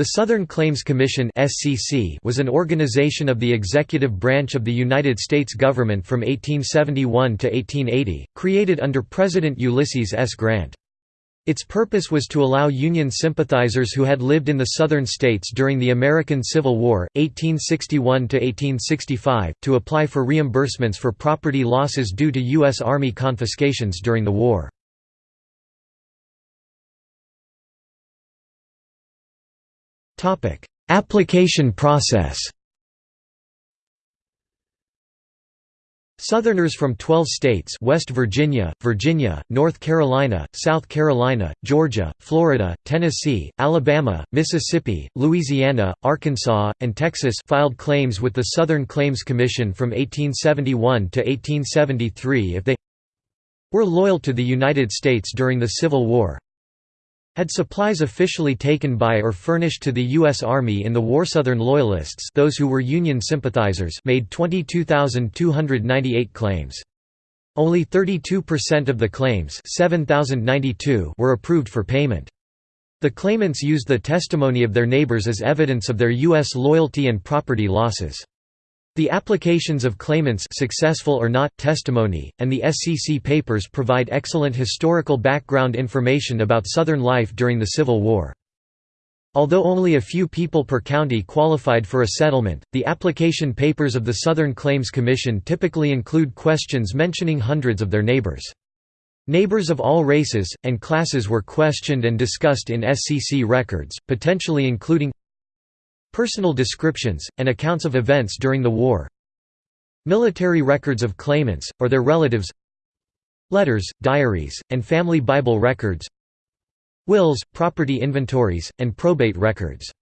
The Southern Claims Commission was an organization of the executive branch of the United States government from 1871 to 1880, created under President Ulysses S. Grant. Its purpose was to allow Union sympathizers who had lived in the Southern states during the American Civil War, 1861–1865, to apply for reimbursements for property losses due to U.S. Army confiscations during the war. Application process Southerners from 12 states West Virginia, Virginia, North Carolina, South Carolina, Georgia, Florida, Tennessee, Alabama, Mississippi, Louisiana, Arkansas, and Texas filed claims with the Southern Claims Commission from 1871 to 1873 if they were loyal to the United States during the Civil War had supplies officially taken by or furnished to the U.S. Army in the war. Southern Loyalists those who were Union sympathizers made 22,298 claims. Only 32% of the claims 7,092 were approved for payment. The claimants used the testimony of their neighbors as evidence of their U.S. loyalty and property losses. The applications of claimants successful or not testimony, and the SCC papers provide excellent historical background information about Southern life during the Civil War. Although only a few people per county qualified for a settlement, the application papers of the Southern Claims Commission typically include questions mentioning hundreds of their neighbors. Neighbors of all races, and classes were questioned and discussed in SCC records, potentially including Personal descriptions, and accounts of events during the war. Military records of claimants, or their relatives. Letters, diaries, and family Bible records. Wills, property inventories, and probate records